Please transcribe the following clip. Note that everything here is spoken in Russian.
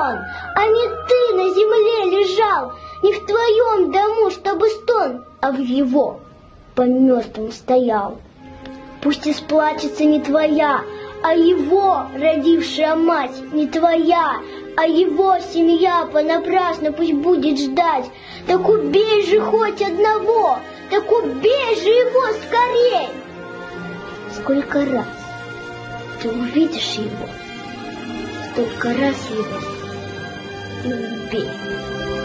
он, а не ты на земле лежал, не в твоем дому, чтобы стон, а в его по мертвым стоял. Пусть исплачется не твоя, а его родившая мать не твоя, а его семья понапрасну пусть будет ждать. Так убей же хоть одного, так убей же его скорей. Сколько раз ты увидишь его, столько раз его и убей.